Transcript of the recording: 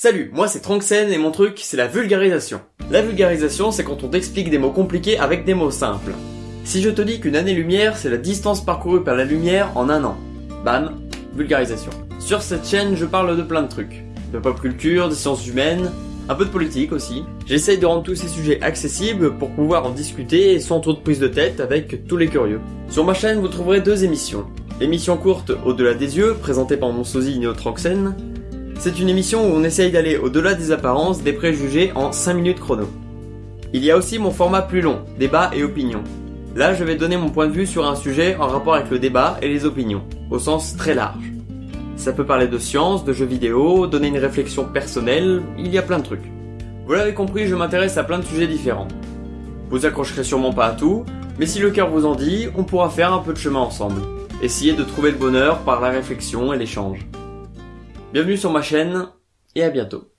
Salut, moi c'est Tronksen et mon truc c'est la vulgarisation. La vulgarisation c'est quand on t'explique des mots compliqués avec des mots simples. Si je te dis qu'une année-lumière c'est la distance parcourue par la lumière en un an. Bam, vulgarisation. Sur cette chaîne je parle de plein de trucs. De pop culture, des sciences humaines, un peu de politique aussi. J'essaye de rendre tous ces sujets accessibles pour pouvoir en discuter sans trop de prise de tête avec tous les curieux. Sur ma chaîne vous trouverez deux émissions. L'émission courte Au-delà des yeux, présentée par mon sosie Neotroxen, c'est une émission où on essaye d'aller au-delà des apparences, des préjugés en 5 minutes chrono. Il y a aussi mon format plus long, débat et opinion. Là, je vais donner mon point de vue sur un sujet en rapport avec le débat et les opinions, au sens très large. Ça peut parler de science, de jeux vidéo, donner une réflexion personnelle, il y a plein de trucs. Vous l'avez compris, je m'intéresse à plein de sujets différents. Vous accrocherez sûrement pas à tout, mais si le cœur vous en dit, on pourra faire un peu de chemin ensemble. Essayer de trouver le bonheur par la réflexion et l'échange. Bienvenue sur ma chaîne et à bientôt.